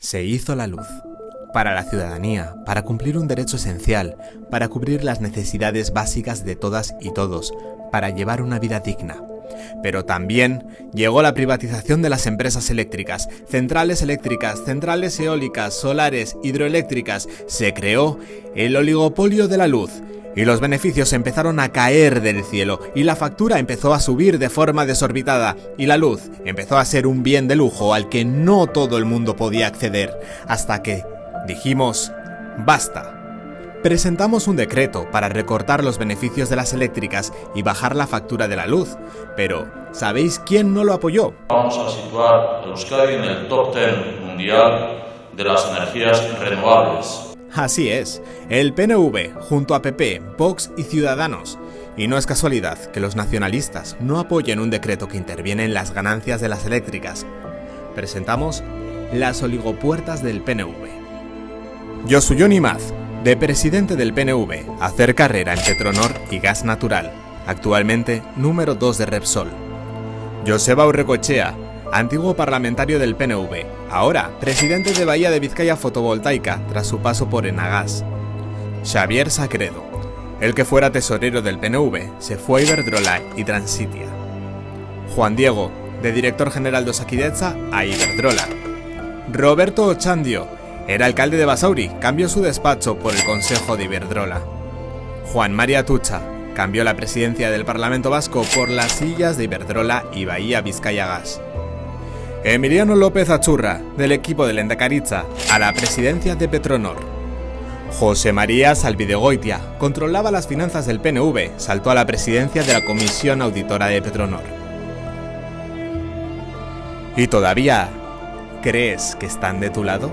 Se hizo la luz. Para la ciudadanía, para cumplir un derecho esencial, para cubrir las necesidades básicas de todas y todos, para llevar una vida digna. Pero también llegó la privatización de las empresas eléctricas, centrales eléctricas, centrales eólicas, solares, hidroeléctricas. Se creó el oligopolio de la luz, y los beneficios empezaron a caer del cielo y la factura empezó a subir de forma desorbitada y la luz empezó a ser un bien de lujo al que no todo el mundo podía acceder, hasta que dijimos, basta. Presentamos un decreto para recortar los beneficios de las eléctricas y bajar la factura de la luz, pero ¿sabéis quién no lo apoyó? Vamos a situar a Euskadi en el top 10 mundial de las energías renovables. Así es, el PNV, junto a PP, Vox y Ciudadanos. Y no es casualidad que los nacionalistas no apoyen un decreto que interviene en las ganancias de las eléctricas. Presentamos las oligopuertas del PNV. Yo soy Johnny Maz, de presidente del PNV, hacer carrera en Petronor y Gas Natural, actualmente número 2 de Repsol. Joseba Urrecochea, antiguo parlamentario del PNV, ahora presidente de Bahía de Vizcaya Fotovoltaica tras su paso por Enagas. Xavier Sacredo, el que fuera tesorero del PNV, se fue a Iberdrola y Transitia. Juan Diego, de director general de Osakidecha a Iberdrola. Roberto Ochandio, era alcalde de Basauri, cambió su despacho por el Consejo de Iberdrola. Juan María Tucha, cambió la presidencia del Parlamento Vasco por las sillas de Iberdrola y Bahía Vizcaya Gas. Emiliano López Achurra, del equipo de Lendacaritza, a la presidencia de Petronor. José María Salvidegoitia controlaba las finanzas del PNV, saltó a la presidencia de la Comisión Auditora de Petronor. ¿Y todavía crees que están de tu lado?